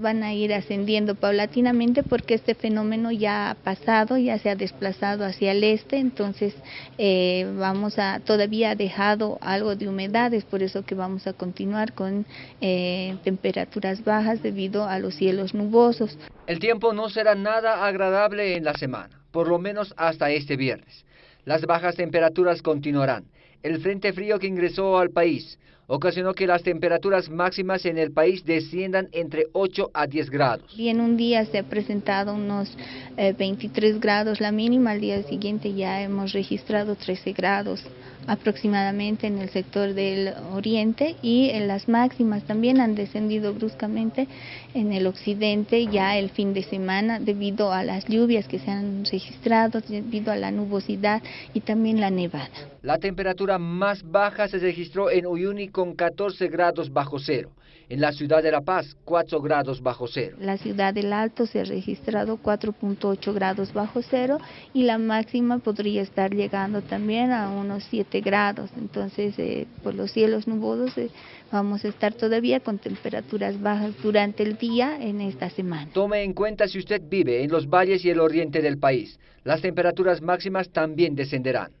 van a ir ascendiendo paulatinamente porque este fenómeno ya ha pasado, ya se ha desplazado hacia el este, entonces eh, vamos a, todavía ha dejado algo de humedades, por eso que vamos a continuar con eh, temperaturas bajas debido a los cielos nubosos. El tiempo no será nada agradable en la semana, por lo menos hasta este viernes. Las bajas temperaturas continuarán. El frente frío que ingresó al país ocasionó que las temperaturas máximas en el país desciendan entre 8 a 10 grados. Y en un día se ha presentado unos 23 eh, grados la mínima, al día siguiente ya hemos registrado 13 grados aproximadamente en el sector del oriente y en las máximas también han descendido bruscamente en el occidente ya el fin de semana debido a las lluvias que se han registrado, debido a la nubosidad y también la nevada. La temperatura más baja se registró en Uyuni con 14 grados bajo cero. En la ciudad de La Paz, 4 grados bajo cero. La ciudad del Alto se ha registrado 4.8 grados bajo cero y la máxima podría estar llegando también a unos 7 grados. Entonces, eh, por los cielos nubosos eh, vamos a estar todavía con temperaturas bajas durante el día en esta semana. Tome en cuenta si usted vive en los valles y el oriente del país. Las temperaturas máximas también descenderán.